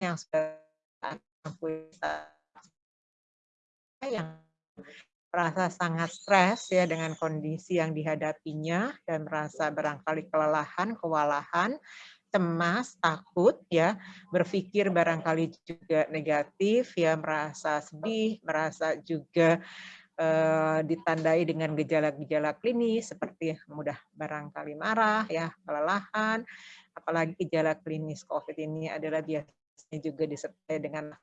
yang yang merasa sangat stres ya dengan kondisi yang dihadapinya dan merasa barangkali kelelahan, kewalahan, cemas, takut ya, berpikir barangkali juga negatif ya, merasa sedih, merasa juga eh, ditandai dengan gejala-gejala klinis seperti mudah barangkali marah ya, kelelahan, apalagi gejala klinis COVID ini adalah biasanya juga disertai dengan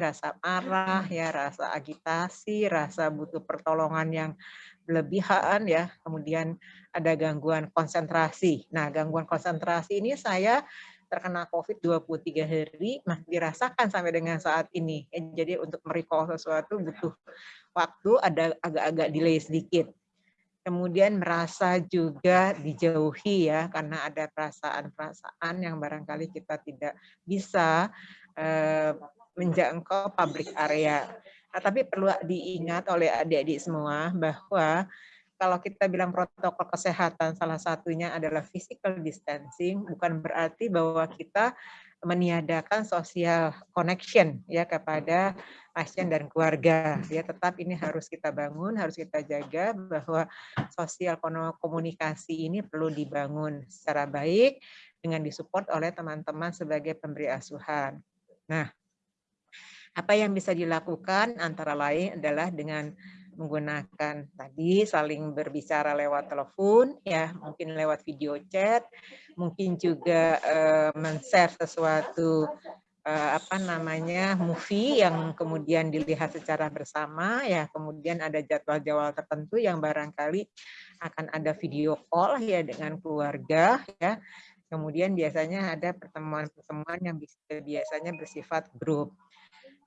rasa marah, ya, rasa agitasi, rasa butuh pertolongan yang berlebihan ya, kemudian ada gangguan konsentrasi. Nah, gangguan konsentrasi ini saya terkena COVID 23 hari masih dirasakan sampai dengan saat ini. Jadi untuk merecall sesuatu butuh waktu ada agak-agak delay sedikit. Kemudian merasa juga dijauhi ya karena ada perasaan-perasaan yang barangkali kita tidak bisa eh, menjangkau public area. Nah, tapi perlu diingat oleh adik-adik semua bahwa kalau kita bilang protokol kesehatan salah satunya adalah physical distancing, bukan berarti bahwa kita meniadakan social connection ya kepada pasien dan keluarga ya tetap ini harus kita bangun harus kita jaga bahwa sosial komunikasi ini perlu dibangun secara baik dengan disupport oleh teman-teman sebagai pemberi asuhan. Nah, apa yang bisa dilakukan antara lain adalah dengan menggunakan tadi saling berbicara lewat telepon ya mungkin lewat video chat mungkin juga uh, men-share sesuatu uh, apa namanya movie yang kemudian dilihat secara bersama ya kemudian ada jadwal-jadwal tertentu yang barangkali akan ada video call ya dengan keluarga ya. Kemudian biasanya ada pertemuan-pertemuan yang biasanya bersifat grup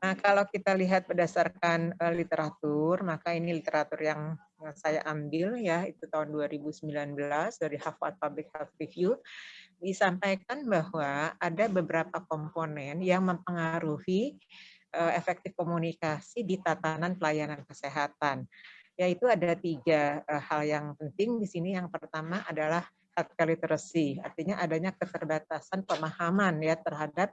Nah, kalau kita lihat berdasarkan uh, literatur, maka ini literatur yang saya ambil ya, itu tahun 2019 dari Harvard Public Health Review, disampaikan bahwa ada beberapa komponen yang mempengaruhi uh, efektif komunikasi di tatanan pelayanan kesehatan. Yaitu ada tiga uh, hal yang penting di sini. Yang pertama adalah healthcare literacy, artinya adanya keterbatasan pemahaman ya terhadap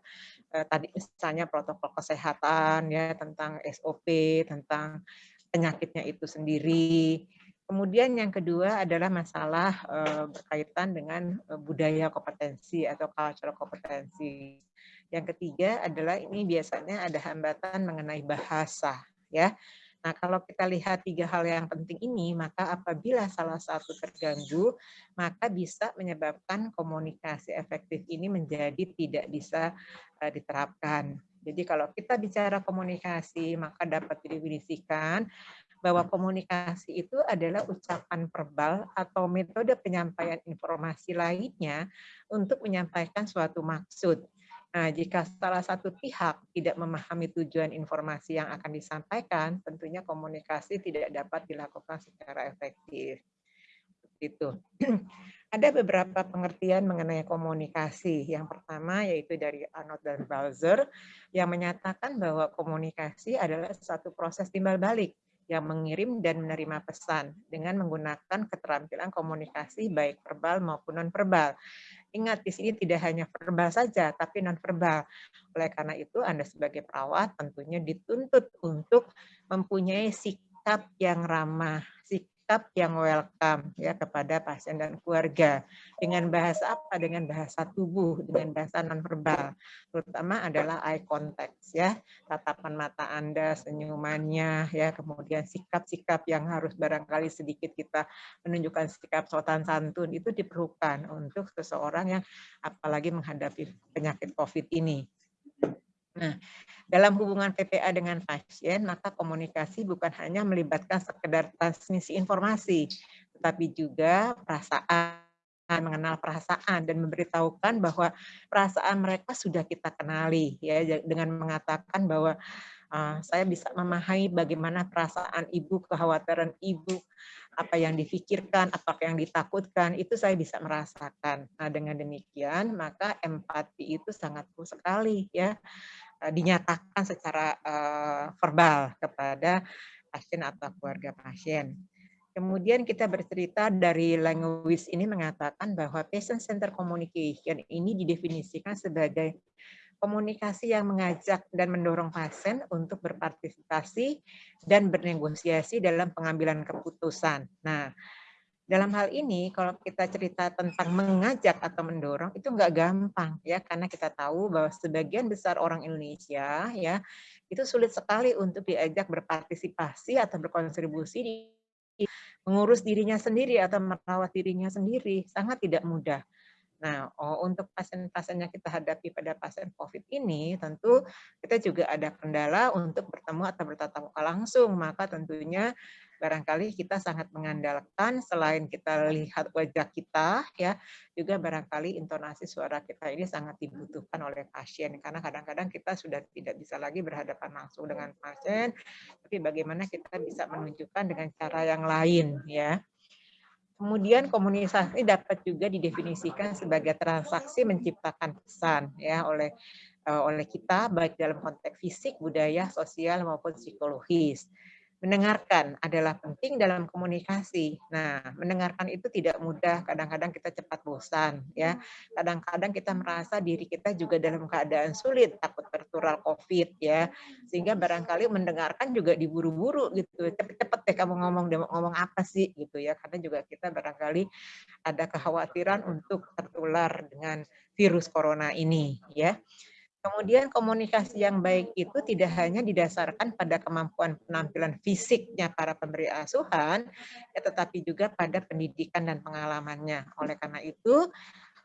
eh, tadi misalnya protokol kesehatan ya tentang SOP, tentang penyakitnya itu sendiri. Kemudian yang kedua adalah masalah eh, berkaitan dengan eh, budaya kompetensi atau cultural kompetensi. Yang ketiga adalah ini biasanya ada hambatan mengenai bahasa ya Nah, kalau kita lihat tiga hal yang penting ini, maka apabila salah satu terganggu, maka bisa menyebabkan komunikasi efektif ini menjadi tidak bisa uh, diterapkan. Jadi kalau kita bicara komunikasi, maka dapat didefinisikan bahwa komunikasi itu adalah ucapan verbal atau metode penyampaian informasi lainnya untuk menyampaikan suatu maksud. Nah, jika salah satu pihak tidak memahami tujuan informasi yang akan disampaikan, tentunya komunikasi tidak dapat dilakukan secara efektif. Itu. Ada beberapa pengertian mengenai komunikasi. Yang pertama yaitu dari Arnold dan Balzer yang menyatakan bahwa komunikasi adalah satu proses timbal balik yang mengirim dan menerima pesan dengan menggunakan keterampilan komunikasi baik verbal maupun non-verbal. Ingat, di sini tidak hanya verbal saja, tapi non-verbal. Oleh karena itu, Anda sebagai perawat tentunya dituntut untuk mempunyai sikap yang ramah, sikap yang welcome ya kepada pasien dan keluarga. Dengan bahasa apa? Dengan bahasa tubuh, dengan bahasa nonverbal. Terutama adalah eye contact ya, tatapan mata Anda, senyumannya ya, kemudian sikap-sikap yang harus barangkali sedikit kita menunjukkan sikap sopan santun itu diperlukan untuk seseorang yang apalagi menghadapi penyakit COVID ini. Nah, dalam hubungan PPA dengan pasien, maka komunikasi bukan hanya melibatkan sekedar transmisi informasi, tetapi juga perasaan, mengenal perasaan dan memberitahukan bahwa perasaan mereka sudah kita kenali ya dengan mengatakan bahwa uh, saya bisa memahami bagaimana perasaan ibu, kekhawatiran ibu, apa yang difikirkan, apa yang ditakutkan, itu saya bisa merasakan. Nah, dengan demikian, maka empati itu sangat perlu sekali ya Eh, dinyatakan secara uh, verbal kepada pasien atau keluarga pasien. Kemudian kita bercerita dari language ini mengatakan bahwa patient center communication ini didefinisikan sebagai komunikasi yang mengajak dan mendorong pasien untuk berpartisipasi dan bernegosiasi dalam pengambilan keputusan. Nah, dalam hal ini kalau kita cerita tentang mengajak atau mendorong itu enggak gampang ya karena kita tahu bahwa sebagian besar orang Indonesia ya itu sulit sekali untuk diajak berpartisipasi atau berkontribusi di mengurus dirinya sendiri atau merawat dirinya sendiri sangat tidak mudah. Nah, oh, untuk pasien-pasien yang kita hadapi pada pasien COVID ini, tentu kita juga ada kendala untuk bertemu atau bertatap muka langsung. Maka tentunya barangkali kita sangat mengandalkan selain kita lihat wajah kita, ya juga barangkali intonasi suara kita ini sangat dibutuhkan oleh pasien. Karena kadang-kadang kita sudah tidak bisa lagi berhadapan langsung dengan pasien, tapi bagaimana kita bisa menunjukkan dengan cara yang lain, ya. Kemudian komunikasi dapat juga didefinisikan sebagai transaksi menciptakan pesan ya oleh eh, oleh kita baik dalam konteks fisik, budaya, sosial maupun psikologis mendengarkan adalah penting dalam komunikasi. Nah, mendengarkan itu tidak mudah, kadang-kadang kita cepat bosan, ya. Kadang-kadang kita merasa diri kita juga dalam keadaan sulit, takut tertular COVID, ya. Sehingga barangkali mendengarkan juga diburu-buru gitu. Cepet-cepet deh kamu ngomong, ngomong apa sih gitu ya. Karena juga kita barangkali ada kekhawatiran untuk tertular dengan virus corona ini, ya. Kemudian komunikasi yang baik itu tidak hanya didasarkan pada kemampuan penampilan fisiknya para pemberi asuhan, ya, tetapi juga pada pendidikan dan pengalamannya. Oleh karena itu,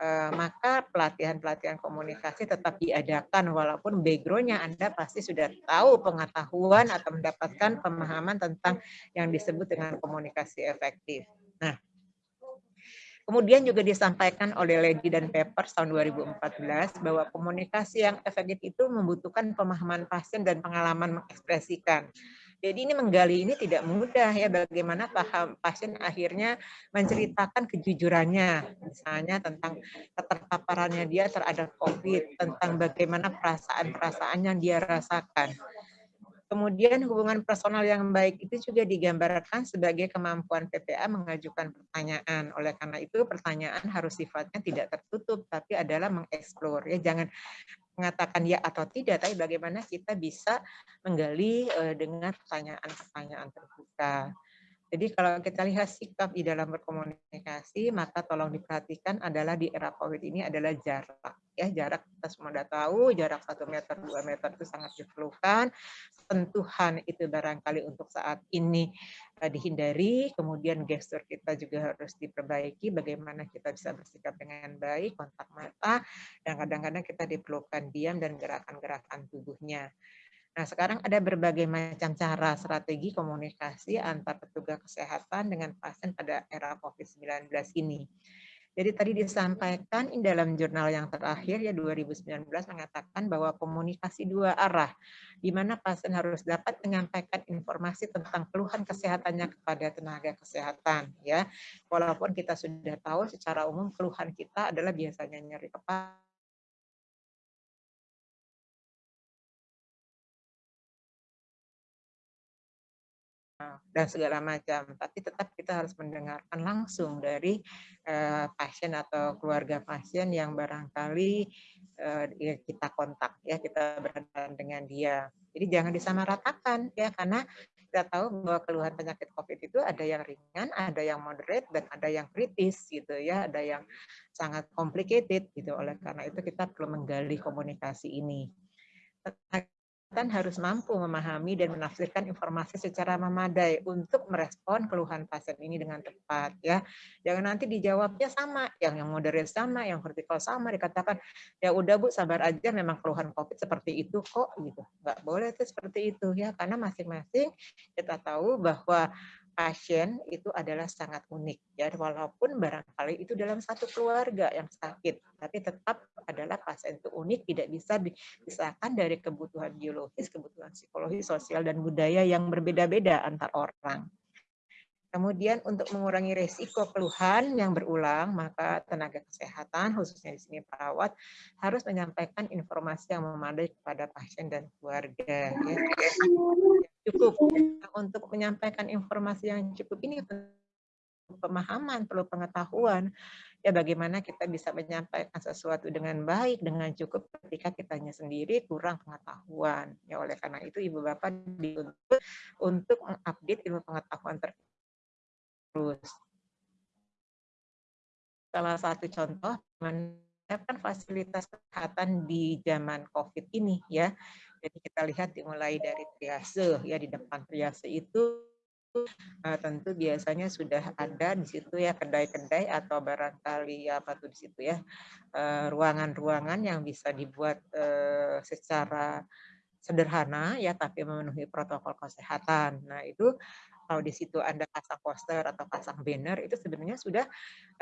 eh, maka pelatihan-pelatihan komunikasi tetap diadakan walaupun backgroundnya Anda pasti sudah tahu pengetahuan atau mendapatkan pemahaman tentang yang disebut dengan komunikasi efektif. Nah, Kemudian juga disampaikan oleh Lady dan Pepper tahun 2014 bahwa komunikasi yang efektif itu membutuhkan pemahaman pasien dan pengalaman mengekspresikan. Jadi ini menggali ini tidak mudah ya bagaimana paham pasien akhirnya menceritakan kejujurannya misalnya tentang keterpaparannya dia terhadap COVID, tentang bagaimana perasaan-perasaan yang dia rasakan. Kemudian hubungan personal yang baik itu juga digambarkan sebagai kemampuan PPA mengajukan pertanyaan. Oleh karena itu pertanyaan harus sifatnya tidak tertutup, tapi adalah mengeksplor. Ya, jangan mengatakan ya atau tidak, tapi bagaimana kita bisa menggali uh, dengan pertanyaan-pertanyaan terbuka. Jadi kalau kita lihat sikap di dalam berkomunikasi, maka tolong diperhatikan adalah di era COVID ini adalah jarak. Ya, jarak kita semua sudah tahu, jarak satu meter, dua meter itu sangat diperlukan. Sentuhan itu barangkali untuk saat ini uh, dihindari. Kemudian gestur kita juga harus diperbaiki, bagaimana kita bisa bersikap dengan baik, kontak mata, dan kadang-kadang kita diperlukan diam dan gerakan-gerakan tubuhnya. Nah, sekarang ada berbagai macam cara strategi komunikasi antar petugas kesehatan dengan pasien pada era COVID-19 ini. Jadi tadi disampaikan di dalam jurnal yang terakhir ya 2019 mengatakan bahwa komunikasi dua arah di mana pasien harus dapat menyampaikan informasi tentang keluhan kesehatannya kepada tenaga kesehatan ya. Walaupun kita sudah tahu secara umum keluhan kita adalah biasanya nyeri kepala dan segala macam. Tapi tetap kita harus mendengarkan langsung dari uh, pasien atau keluarga pasien yang barangkali uh, kita kontak ya kita berhadapan dengan dia. Jadi jangan disamaratakan ya karena kita tahu bahwa keluhan penyakit COVID itu ada yang ringan, ada yang moderate dan ada yang kritis gitu ya, ada yang sangat complicated gitu. Oleh karena itu kita perlu menggali komunikasi ini kesehatan harus mampu memahami dan menafsirkan informasi secara memadai untuk merespon keluhan pasien ini dengan tepat ya. Jangan nanti dijawabnya sama, yang yang moderate sama, yang vertikal sama dikatakan ya udah Bu sabar aja memang keluhan Covid seperti itu kok gitu. Enggak boleh itu seperti itu ya karena masing-masing kita tahu bahwa pasien itu adalah sangat unik ya walaupun barangkali itu dalam satu keluarga yang sakit tapi tetap adalah pasien itu unik tidak bisa dipisahkan dari kebutuhan biologis kebutuhan psikologi sosial dan budaya yang berbeda-beda antar orang Kemudian untuk mengurangi resiko keluhan yang berulang, maka tenaga kesehatan, khususnya di sini perawat, harus menyampaikan informasi yang memadai kepada pasien dan keluarga. Ya. Cukup untuk menyampaikan informasi yang cukup ini pemahaman, perlu pengetahuan. Ya bagaimana kita bisa menyampaikan sesuatu dengan baik, dengan cukup ketika kitanya sendiri kurang pengetahuan. Ya oleh karena itu Ibu Bapak dituntut untuk mengupdate ilmu pengetahuan terus. Salah satu contoh menyiapkan fasilitas kesehatan di zaman COVID ini ya. Jadi kita lihat dimulai dari triase ya di depan triase itu uh, tentu biasanya sudah ada di situ ya kedai-kedai atau barangkali apa tuh di situ ya eh, ruangan-ruangan uh, yang bisa dibuat uh, secara sederhana ya tapi memenuhi protokol kesehatan. Nah, itu kalau di situ Anda pasang poster atau pasang banner itu sebenarnya sudah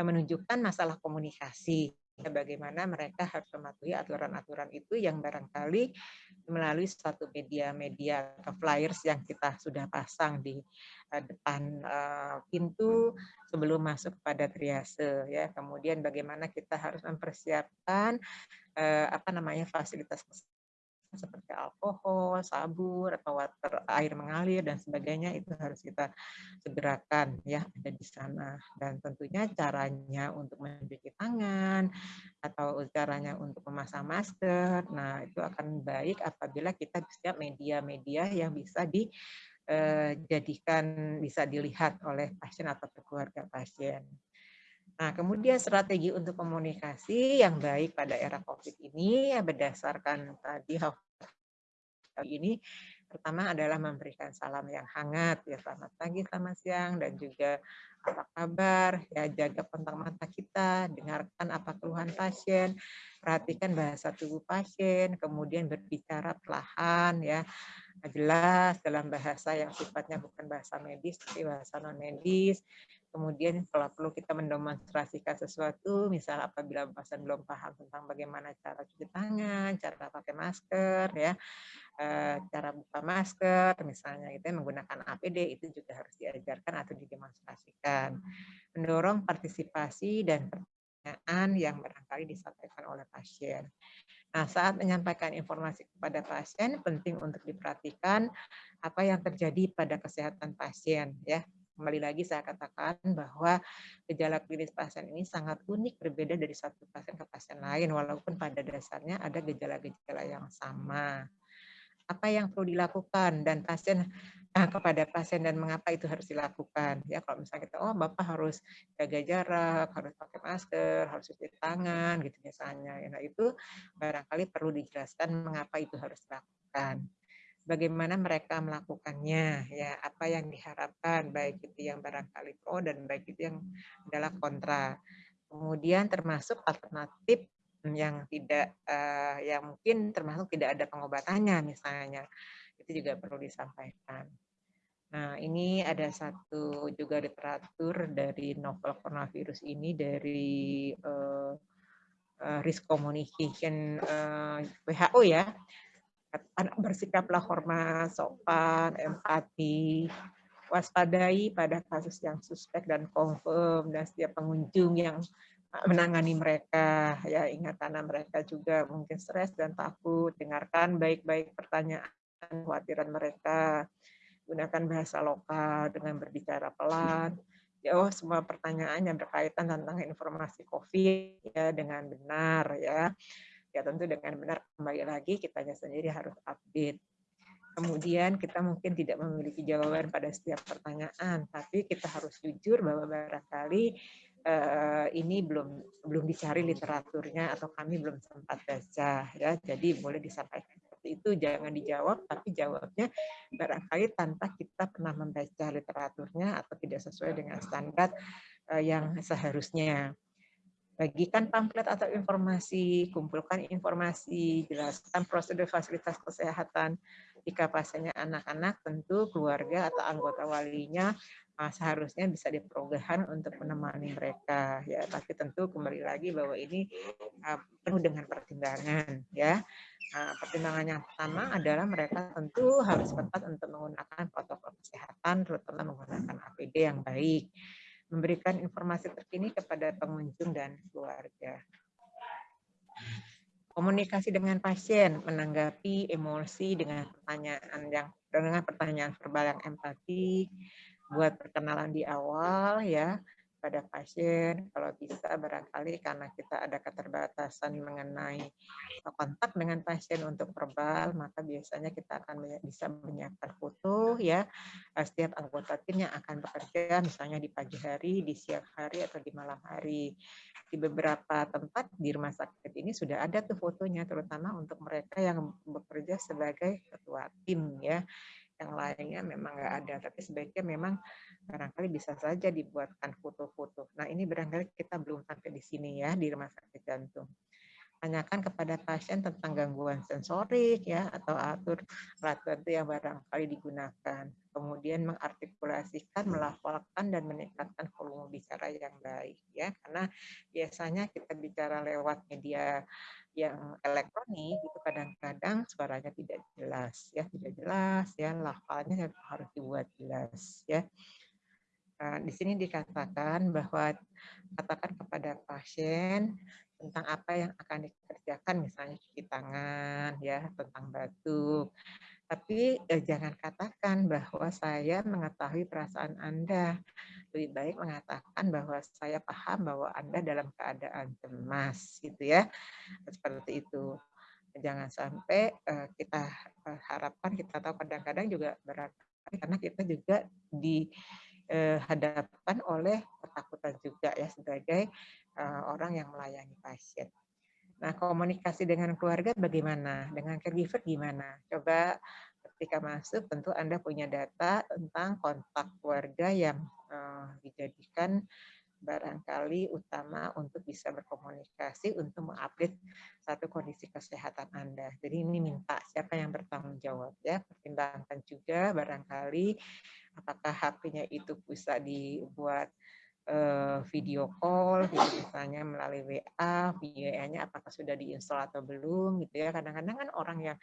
menunjukkan masalah komunikasi bagaimana mereka harus mematuhi aturan-aturan itu yang barangkali melalui suatu media-media atau flyers yang kita sudah pasang di uh, depan uh, pintu sebelum masuk pada triase ya. Kemudian bagaimana kita harus mempersiapkan uh, apa namanya fasilitas seperti alkohol, sabun atau water air mengalir dan sebagainya itu harus kita segerakan ya ada di sana dan tentunya caranya untuk mencuci tangan atau caranya untuk memasang masker. Nah, itu akan baik apabila kita bisa media-media yang bisa dijadikan eh, bisa dilihat oleh pasien atau keluarga pasien. Nah, kemudian strategi untuk komunikasi yang baik pada era COVID ini ya berdasarkan tadi ini pertama adalah memberikan salam yang hangat ya selamat pagi, selamat siang dan juga apa kabar? Ya jaga kontak mata kita, dengarkan apa keluhan pasien, perhatikan bahasa tubuh pasien, kemudian berbicara perlahan ya. Jelas dalam bahasa yang sifatnya bukan bahasa medis tapi bahasa non medis Kemudian kalau perlu kita mendemonstrasikan sesuatu, misal apabila pasien belum paham tentang bagaimana cara cuci tangan, cara pakai masker, ya, eh, cara buka masker, misalnya itu menggunakan APD itu juga harus diajarkan atau didemonstrasikan. Mendorong partisipasi dan pertanyaan yang barangkali disampaikan oleh pasien. Nah, saat menyampaikan informasi kepada pasien, penting untuk diperhatikan apa yang terjadi pada kesehatan pasien, ya kembali lagi saya katakan bahwa gejala klinis pasien ini sangat unik berbeda dari satu pasien ke pasien lain walaupun pada dasarnya ada gejala-gejala yang sama. Apa yang perlu dilakukan dan pasien nah, kepada pasien dan mengapa itu harus dilakukan? Ya kalau misalnya kita oh bapak harus jaga jarak harus pakai masker harus cuci tangan gitu misalnya ya, nah itu barangkali perlu dijelaskan mengapa itu harus dilakukan bagaimana mereka melakukannya, ya apa yang diharapkan, baik itu yang barangkali pro dan baik itu yang adalah kontra. Kemudian termasuk alternatif yang tidak, uh, yang mungkin termasuk tidak ada pengobatannya misalnya, itu juga perlu disampaikan. Nah, ini ada satu juga literatur dari novel coronavirus ini dari uh, uh, risk communication uh, WHO ya, anak bersikaplah hormat, sopan, empati, waspadai pada kasus yang suspek dan confirm dan setiap pengunjung yang menangani mereka. Ya ingat karena mereka juga mungkin stres dan takut. Dengarkan baik-baik pertanyaan khawatiran mereka. Gunakan bahasa lokal dengan berbicara pelan. Jawab semua pertanyaan yang berkaitan tentang informasi COVID ya dengan benar ya ya tentu dengan benar kembali lagi kitanya sendiri harus update. Kemudian kita mungkin tidak memiliki jawaban pada setiap pertanyaan, tapi kita harus jujur bahwa barangkali uh, ini belum belum dicari literaturnya atau kami belum sempat baca ya. Jadi boleh disampaikan seperti itu, jangan dijawab, tapi jawabnya barangkali tanpa kita pernah membaca literaturnya atau tidak sesuai dengan standar uh, yang seharusnya bagikan pamflet atau informasi, kumpulkan informasi, jelaskan prosedur fasilitas kesehatan. Jika pasiennya anak-anak, tentu keluarga atau anggota walinya uh, seharusnya bisa diperogahkan untuk menemani mereka. Ya, tapi tentu kembali lagi bahwa ini uh, penuh dengan pertimbangan. Ya, uh, pertimbangan yang pertama adalah mereka tentu harus tepat untuk menggunakan protokol kesehatan, terutama menggunakan APD yang baik memberikan informasi terkini kepada pengunjung dan keluarga. Komunikasi dengan pasien, menanggapi emosi dengan pertanyaan yang dengan pertanyaan verbal yang empati, buat perkenalan di awal ya pada pasien kalau bisa barangkali karena kita ada keterbatasan mengenai kontak dengan pasien untuk verbal maka biasanya kita akan bisa menyiapkan foto ya setiap anggota tim yang akan bekerja misalnya di pagi hari di siang hari atau di malam hari. Di beberapa tempat di rumah sakit ini sudah ada tuh fotonya terutama untuk mereka yang bekerja sebagai ketua tim ya yang lainnya memang nggak ada tapi sebaiknya memang barangkali bisa saja dibuatkan foto-foto. Nah ini barangkali kita belum sampai di sini ya di rumah sakit jantung. Tanyakan kepada pasien tentang gangguan sensorik ya atau atur alat bantu yang barangkali digunakan. Kemudian mengartikulasikan, melafalkan dan meningkatkan volume bicara yang baik ya karena biasanya kita bicara lewat media yang elektronik itu kadang-kadang suaranya tidak jelas ya tidak jelas ya lafalnya harus dibuat jelas ya Nah, di sini dikatakan bahwa katakan kepada pasien tentang apa yang akan dikerjakan, misalnya cuci tangan, ya tentang batuk. Tapi eh, jangan katakan bahwa saya mengetahui perasaan Anda. Lebih baik mengatakan bahwa saya paham bahwa Anda dalam keadaan cemas, gitu ya. Seperti itu. Jangan sampai eh, kita eh, harapkan kita tahu kadang-kadang juga berat karena kita juga di eh, oleh ketakutan juga ya sebagai uh, orang yang melayani pasien. Nah, komunikasi dengan keluarga bagaimana? Dengan caregiver gimana? Coba ketika masuk tentu Anda punya data tentang kontak keluarga yang uh, dijadikan barangkali utama untuk bisa berkomunikasi untuk mengupdate satu kondisi kesehatan Anda. Jadi ini minta siapa yang bertanggung jawab ya. Pertimbangkan juga barangkali apakah HP-nya itu bisa dibuat video call gitu misalnya melalui WA, WA-nya apakah sudah diinstal atau belum gitu ya. Kadang-kadang kan orang yang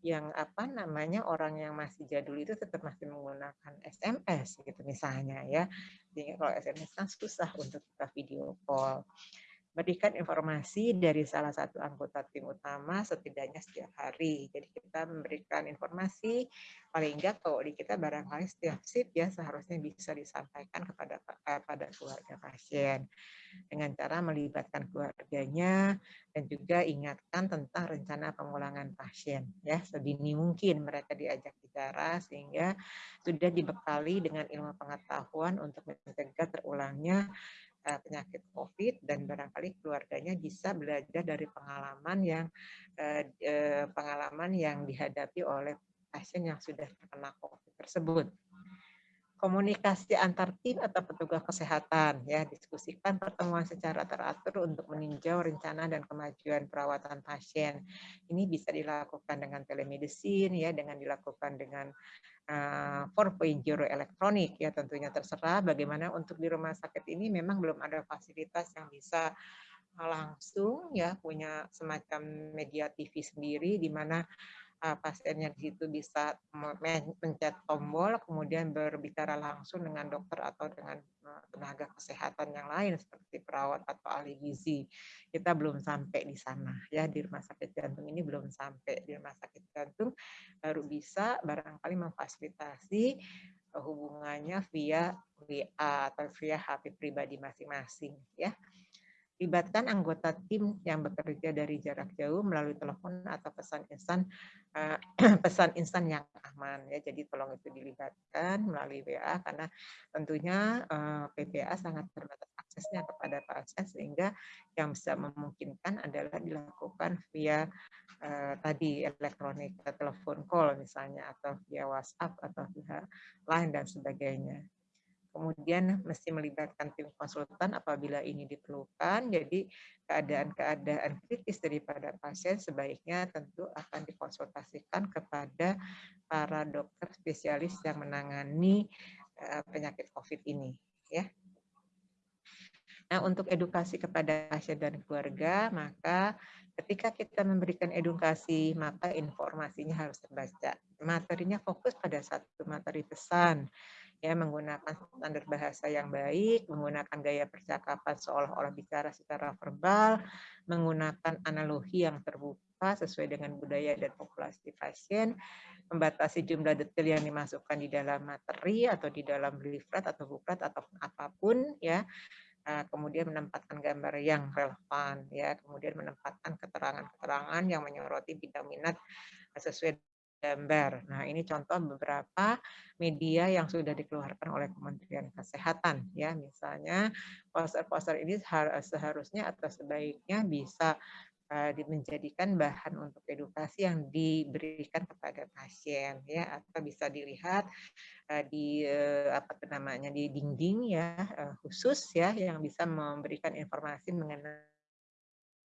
yang apa namanya orang yang masih jadul itu tetap masih menggunakan SMS gitu misalnya ya. Jadi kalau SMS kan susah untuk kita video call berikan informasi dari salah satu anggota tim utama setidaknya setiap hari. Jadi kita memberikan informasi paling enggak kalau di kita barangkali setiap shift ya seharusnya bisa disampaikan kepada eh, pada keluarga pasien dengan cara melibatkan keluarganya dan juga ingatkan tentang rencana pengulangan pasien ya sedini mungkin mereka diajak bicara sehingga sudah dibekali dengan ilmu pengetahuan untuk mencegah terulangnya uh, penyakit COVID dan barangkali keluarganya bisa belajar dari pengalaman yang uh, uh, pengalaman yang dihadapi oleh pasien yang sudah terkena COVID tersebut. Komunikasi antar tim atau petugas kesehatan ya diskusikan pertemuan secara teratur untuk meninjau rencana dan kemajuan perawatan pasien. Ini bisa dilakukan dengan telemedicine ya dengan dilakukan dengan 4.0 elektronik ya tentunya terserah bagaimana untuk di rumah sakit ini memang belum ada fasilitas yang bisa langsung ya punya semacam media TV sendiri di mana uh, pasiennya di situ bisa mencet tombol, kemudian berbicara langsung dengan dokter atau dengan tenaga kesehatan yang lain seperti perawat atau ahli gizi. Kita belum sampai di sana ya di rumah sakit jantung ini belum sampai di rumah sakit jantung baru bisa barangkali memfasilitasi uh, hubungannya via WA atau via HP pribadi masing-masing ya libatkan anggota tim yang bekerja dari jarak jauh melalui telepon atau pesan instan uh, pesan instan yang aman ya. Jadi tolong itu dilibatkan melalui WA karena tentunya eh, PPA sangat terbatas aksesnya kepada pasien sehingga yang bisa memungkinkan adalah dilakukan via uh, tadi elektronik telepon call misalnya atau via WhatsApp atau via lain dan sebagainya kemudian mesti melibatkan tim konsultan apabila ini diperlukan. Jadi keadaan-keadaan kritis daripada pasien sebaiknya tentu akan dikonsultasikan kepada para dokter spesialis yang menangani eh, penyakit COVID ini. Ya. Nah, untuk edukasi kepada pasien dan keluarga, maka ketika kita memberikan edukasi, maka informasinya harus terbaca. Materinya fokus pada satu materi pesan, ya menggunakan standar bahasa yang baik, menggunakan gaya percakapan seolah-olah bicara secara verbal, menggunakan analogi yang terbuka sesuai dengan budaya dan populasi pasien, membatasi jumlah detail yang dimasukkan di dalam materi atau di dalam leaflet atau buklet atau apa pun ya. Nah, kemudian menempatkan gambar yang relevan ya, kemudian menempatkan keterangan-keterangan yang menyoroti bidang minat sesuai gambar. Nah, ini contoh beberapa media yang sudah dikeluarkan oleh Kementerian Kesehatan ya. Misalnya poster-poster ini seharusnya atau sebaiknya bisa uh, menjadikan bahan untuk edukasi yang diberikan kepada pasien ya atau bisa dilihat uh, di uh, apa namanya di dinding ya khusus ya yang bisa memberikan informasi mengenai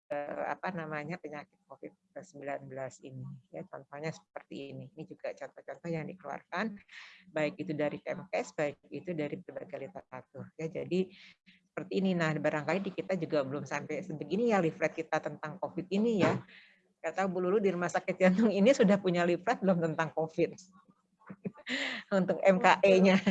Eh, apa namanya penyakit COVID-19 ini. Ya, contohnya seperti ini. Ini juga contoh-contoh yang dikeluarkan baik itu dari Kemkes, baik itu dari berbagai literatur. Ya, jadi seperti ini. Nah, barangkali di kita juga belum sampai sebegini ya leaflet kita tentang COVID ini ya. Kata Bu Lulu di rumah sakit jantung ini sudah punya leaflet belum tentang COVID untuk MKE-nya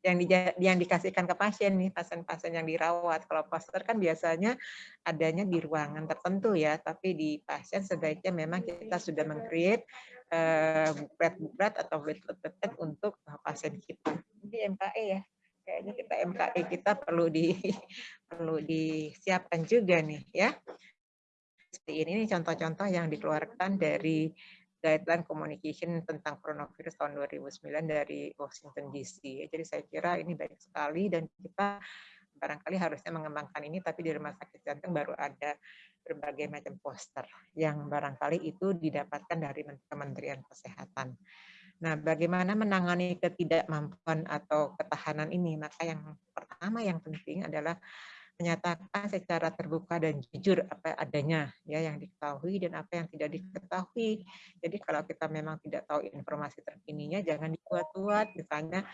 yang di, yang dikasihkan ke pasien nih pasien-pasien yang dirawat. Kalau poster kan biasanya adanya di ruangan tertentu ya tapi di pasien sebaiknya memang kita sudah mengcreate uh, buklet-buklet atau buklet untuk pasien kita. Ini MKE ya kayaknya kita MKE kita perlu di perlu disiapkan juga nih ya. Seperti ini contoh-contoh yang dikeluarkan dari guideline communication tentang coronavirus tahun 2009 dari Washington DC. Jadi saya kira ini baik sekali dan kita barangkali harusnya mengembangkan ini, tapi di rumah sakit jantung baru ada berbagai macam poster yang barangkali itu didapatkan dari Kementerian Kesehatan. Nah, bagaimana menangani ketidakmampuan atau ketahanan ini? Maka yang pertama yang penting adalah menyatakan secara terbuka dan jujur apa adanya ya yang diketahui dan apa yang tidak diketahui. Jadi kalau kita memang tidak tahu informasi terkininya jangan dibuat-buat misalnya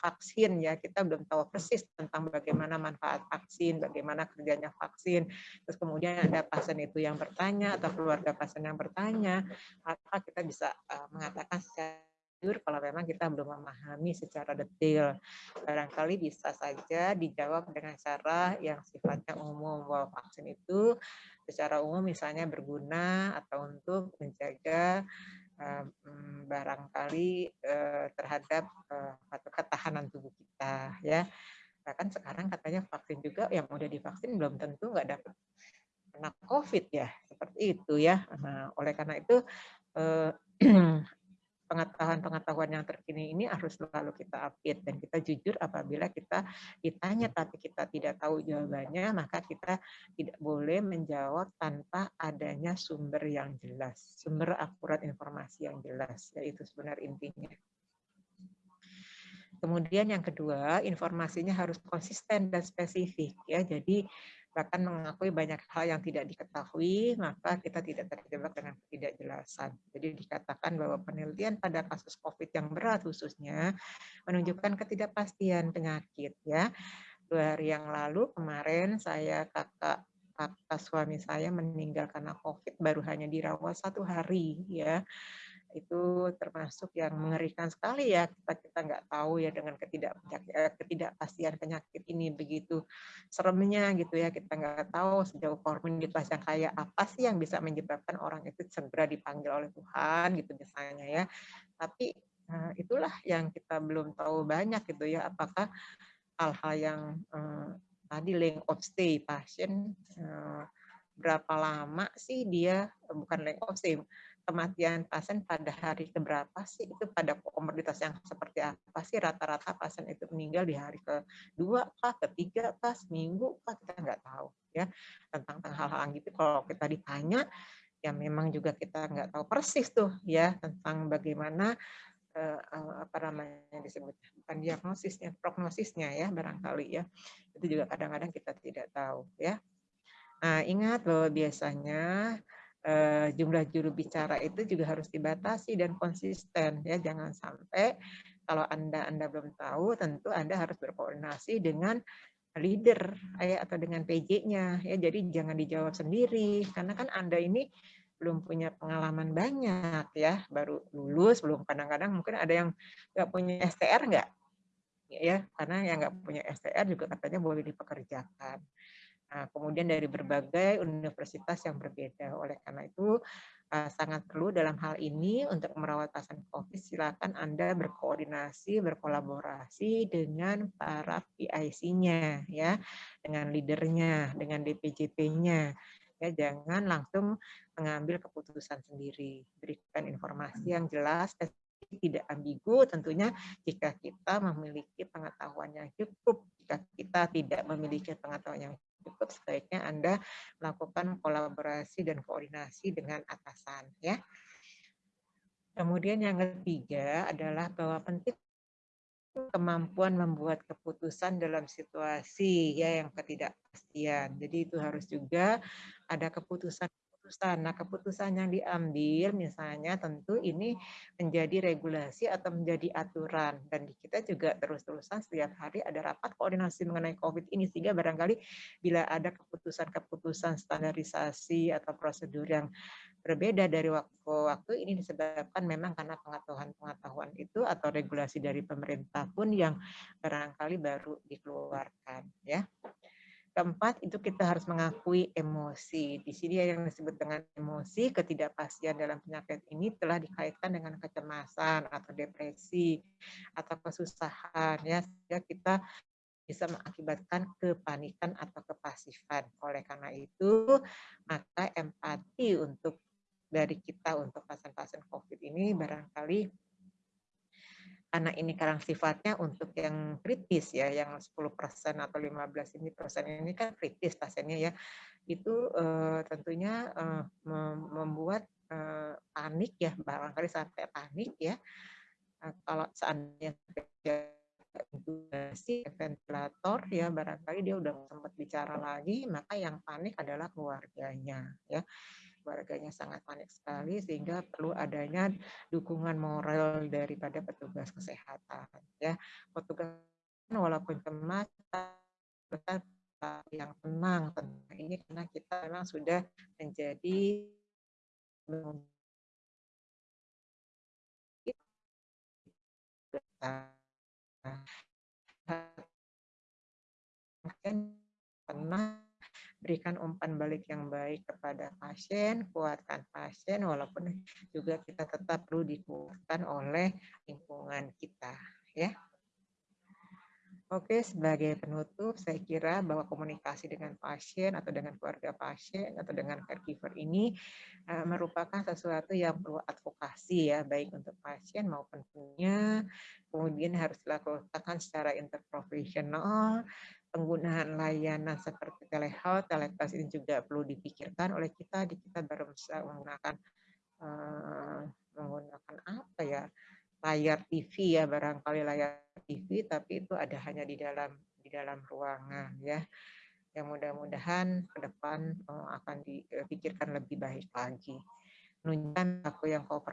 vaksin ya kita belum tahu persis tentang bagaimana manfaat vaksin, bagaimana kerjanya vaksin. Terus kemudian ada pasien itu yang bertanya atau keluarga pasien yang bertanya, maka kita bisa uh, mengatakan secara kalau memang kita belum memahami secara detail. Barangkali bisa saja dijawab dengan cara yang sifatnya umum bahwa vaksin itu secara umum misalnya berguna atau untuk menjaga um, barangkali uh, terhadap uh, atau ketahanan tubuh kita ya. Bahkan sekarang katanya vaksin juga yang udah divaksin belum tentu nggak dapat kena COVID ya, seperti itu ya. Nah, oleh karena itu pengetahuan-pengetahuan yang terkini ini harus selalu kita update dan kita jujur apabila kita ditanya tapi kita tidak tahu jawabannya maka kita tidak boleh menjawab tanpa adanya sumber yang jelas sumber akurat informasi yang jelas yaitu sebenarnya intinya Kemudian yang kedua, informasinya harus konsisten dan spesifik ya. Jadi bahkan mengakui banyak hal yang tidak diketahui, maka kita tidak terjebak dengan ketidakjelasan. Jadi dikatakan bahwa penelitian pada kasus COVID yang berat khususnya menunjukkan ketidakpastian penyakit. Ya, dua hari yang lalu kemarin saya kakak kakak suami saya meninggal karena COVID baru hanya dirawat satu hari ya itu termasuk yang mengerikan sekali ya kita kita nggak tahu ya dengan ketidak eh, ketidakpastian penyakit ini begitu seremnya gitu ya kita nggak tahu sejauh komunitas yang kayak apa sih yang bisa menyebabkan orang itu segera dipanggil oleh Tuhan gitu misalnya ya. Tapi nah, itulah yang kita belum tahu banyak gitu ya apakah hal-hal yang eh, tadi length of stay pasien eh, berapa lama sih dia bukan length of stay kematian pasien pada hari keberapa sih? Itu pada komoditas yang seperti apa sih? Rata-rata pasien itu meninggal di hari kedua kah, ketiga kah, seminggu kah? Kita nggak tahu ya tentang hal-hal gitu. Kalau kita ditanya ya memang juga kita nggak tahu persis tuh ya tentang bagaimana eh, apa namanya disebut bukan diagnosisnya prognosisnya ya barangkali ya. Itu juga kadang-kadang kita tidak tahu ya. Nah ingat bahwa biasanya uh, jumlah juru bicara itu juga harus dibatasi dan konsisten ya jangan sampai kalau anda anda belum tahu tentu anda harus berkoordinasi dengan leader ya atau dengan PJ-nya ya jadi jangan dijawab sendiri karena kan anda ini belum punya pengalaman banyak ya, baru lulus, belum kadang-kadang mungkin ada yang nggak punya STR nggak? Ya, karena yang nggak punya STR juga katanya boleh dipekerjakan. Nah, kemudian dari berbagai universitas yang berbeda. Oleh karena itu, uh, sangat perlu dalam hal ini untuk merawat pasien COVID, silakan Anda berkoordinasi, berkolaborasi dengan para PIC-nya, ya, dengan leadernya, dengan DPJP-nya ya jangan langsung mengambil keputusan sendiri. Berikan informasi yang jelas tidak ambigu. Tentunya jika kita memiliki pengetahuan yang cukup jika kita tidak memiliki pengetahuan yang cukup sebaiknya Anda melakukan kolaborasi dan koordinasi dengan atasan ya kemudian yang ketiga adalah bahwa penting kemampuan membuat keputusan dalam situasi ya yang ketidakpastian. Jadi itu harus juga ada keputusan keputusan. Nah, keputusan yang diambil misalnya tentu ini menjadi regulasi atau menjadi aturan dan kita juga terus-terusan setiap hari ada rapat koordinasi mengenai COVID ini sehingga barangkali bila ada keputusan-keputusan standarisasi atau prosedur yang berbeda dari waktu ke waktu ini disebabkan memang karena pengetahuan-pengetahuan itu atau regulasi dari pemerintah pun yang barangkali baru dikeluarkan ya. Keempat, itu kita harus mengakui emosi. Di sini yang disebut dengan emosi, ketidakpastian dalam penyakit ini telah dikaitkan dengan kecemasan atau depresi atau kesusahan ya sehingga kita bisa mengakibatkan kepanikan atau kepasifan. Oleh karena itu, maka empati untuk dari kita untuk pasien-pasien COVID ini barangkali karena ini karena sifatnya untuk yang kritis ya, yang 10% atau 15 ini persen ini kan kritis pasiennya ya, itu uh, tentunya uh, membuat uh, panik ya, barangkali sampai panik ya. Uh, kalau seandainya intubasi ventilator ya barangkali dia udah sempat bicara lagi maka yang panik adalah keluarganya ya keluarganya sangat panik sekali sehingga perlu adanya dukungan moral daripada petugas kesehatan ya. Petugas walaupun cemas yang tenang tenang ini karena kita memang sudah menjadi pernah berikan umpan balik yang baik kepada pasien, kuatkan pasien, walaupun juga kita tetap perlu dikuatkan oleh lingkungan kita. ya. Oke, sebagai penutup, saya kira bahwa komunikasi dengan pasien atau dengan keluarga pasien atau dengan caregiver ini uh, merupakan sesuatu yang perlu advokasi ya, baik untuk pasien maupun punya. Kemudian harus dilakukan secara interprofesional, penggunaan layanan seperti telehealth, telehealth ini juga perlu dipikirkan oleh kita. Di kita baru bisa menggunakan uh, menggunakan apa ya layar TV ya barangkali layar TV, tapi itu ada hanya di dalam di dalam ruangan ya. Yang mudah-mudahan ke depan uh, akan dipikirkan lebih baik lagi. Menunjukkan aku yang kooperatif